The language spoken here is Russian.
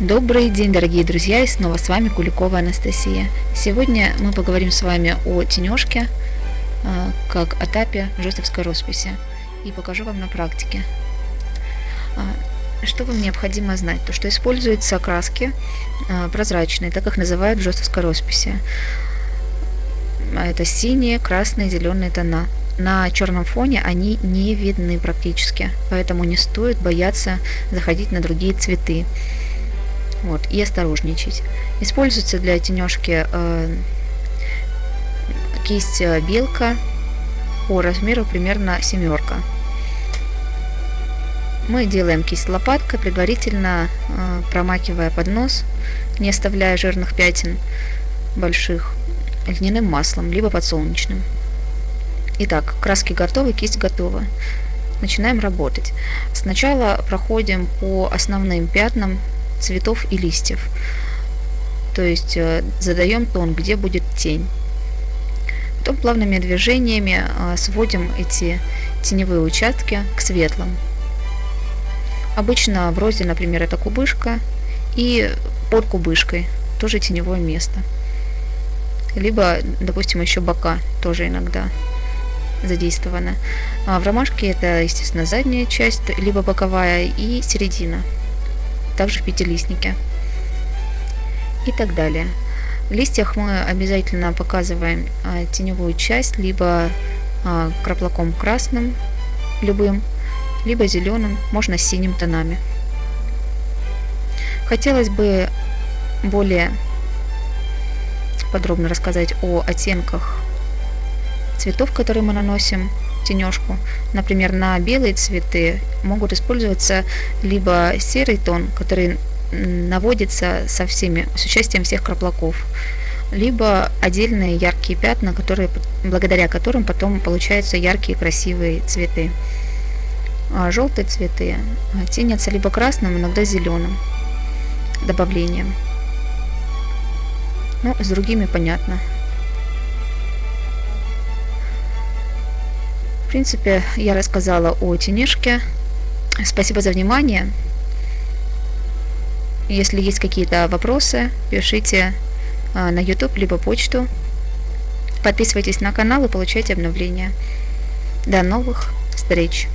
Добрый день, дорогие друзья, и снова с вами Куликова Анастасия. Сегодня мы поговорим с вами о тенежке, а, как этапе жестовской росписи, и покажу вам на практике. А, что вам необходимо знать? То, что используются краски а, прозрачные, так как называют в жестовской росписи. Это синие, красные, зеленые тона. На черном фоне они не видны практически, поэтому не стоит бояться заходить на другие цветы вот, и осторожничать. Используется для тенежки э, кисть э, белка по размеру примерно семерка. Мы делаем кисть лопаткой, предварительно э, промакивая под нос, не оставляя жирных пятен больших, льняным маслом, либо подсолнечным. Итак, краски готовы, кисть готова. Начинаем работать. Сначала проходим по основным пятнам цветов и листьев. То есть э, задаем тон, где будет тень. Потом плавными движениями э, сводим эти теневые участки к светлым. Обычно в розе, например, это кубышка и под кубышкой тоже теневое место. Либо, допустим, еще бока тоже иногда задействовано. А в ромашке это, естественно, задняя часть, либо боковая и середина также в пятилистнике и так далее. В листьях мы обязательно показываем а, теневую часть либо а, краплаком красным, любым, либо зеленым, можно с синим тонами. Хотелось бы более подробно рассказать о оттенках цветов, которые мы наносим тенежку. Например, на белые цветы могут использоваться либо серый тон, который наводится со всеми, с участием всех краплаков, либо отдельные яркие пятна, которые, благодаря которым потом получаются яркие красивые цветы. А желтые цветы а, тенятся либо красным, иногда зеленым добавлением. Ну, с другими понятно. В принципе, я рассказала о тенежке. Спасибо за внимание. Если есть какие-то вопросы, пишите а, на YouTube либо почту. Подписывайтесь на канал и получайте обновления. До новых встреч!